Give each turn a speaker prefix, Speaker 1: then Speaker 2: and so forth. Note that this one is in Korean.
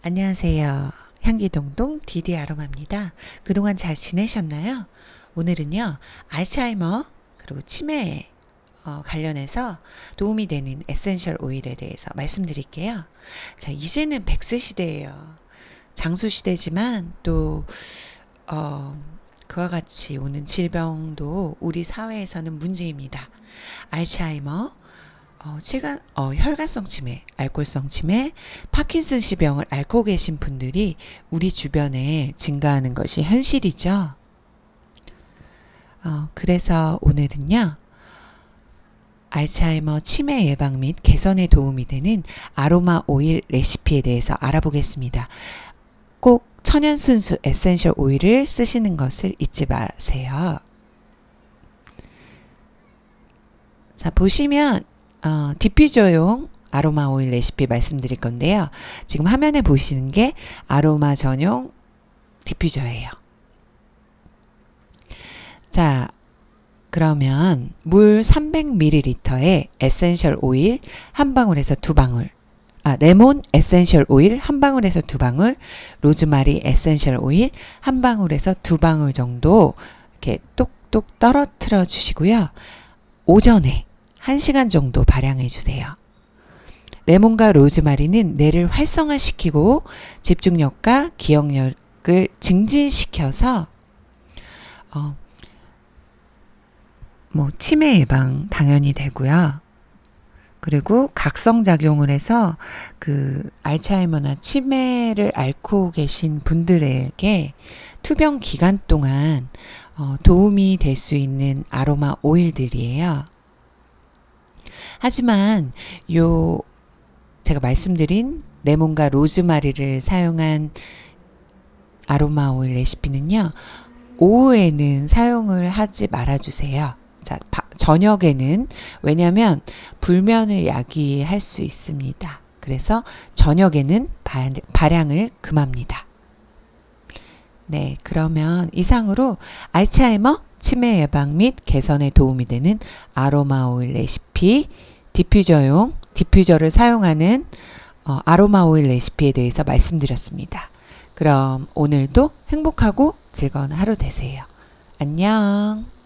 Speaker 1: 안녕하세요. 향기동동 디디 아로마입니다. 그동안 잘 지내셨나요? 오늘은요, 알츠하이머 그리고 치매 어, 관련해서 도움이 되는 에센셜 오일에 대해서 말씀드릴게요. 자, 이제는 백세 시대예요. 장수 시대지만 또 어, 그와 같이 오는 질병도 우리 사회에서는 문제입니다. 알츠하이머, 어, 칠간, 어, 혈관성 치매, 알코올성 치매, 파킨슨씨병을 앓고 계신 분들이 우리 주변에 증가하는 것이 현실이죠. 어, 그래서 오늘은요, 알츠하이머 치매 예방 및 개선에 도움이 되는 아로마 오일 레시피에 대해서 알아보겠습니다. 꼭 천연 순수 에센셜 오일을 쓰시는 것을 잊지 마세요. 자, 보시면 어, 디퓨저용 아로마 오일 레시피 말씀드릴 건데요. 지금 화면에 보시는 게 아로마 전용 디퓨저예요. 자, 그러면 물 300ml에 에센셜 오일 한 방울에서 두 방울, 아, 레몬 에센셜 오일 한 방울에서 두 방울, 로즈마리 에센셜 오일 한 방울에서 두 방울 정도 이렇게 똑똑 떨어뜨려 주시고요. 오전에 1시간 정도 발향해 주세요. 레몬과 로즈마리는 뇌를 활성화시키고 집중력과 기억력을 증진시켜서 어, 뭐 치매 예방 당연히 되고요. 그리고 각성작용을 해서 그 알츠하이머나 치매를 앓고 계신 분들에게 투병 기간 동안 어, 도움이 될 수 있는 아로마 오일들이에요. 하지만 요 제가 말씀드린 레몬과 로즈마리를 사용한 아로마 오일 레시피는요. 오후에는 사용을 하지 말아 주세요. 자, 저녁에는 왜냐하면 불면을 야기할 수 있습니다. 그래서 저녁에는 발향을 금합니다. 네, 그러면 이상으로 알츠하이머 치매 예방 및 개선에 도움이 되는 아로마 오일 레시피, 디퓨저용 디퓨저를 사용하는 어, 아로마 오일 레시피에 대해서 말씀드렸습니다. 그럼 오늘도 행복하고 즐거운 하루 되세요. 안녕.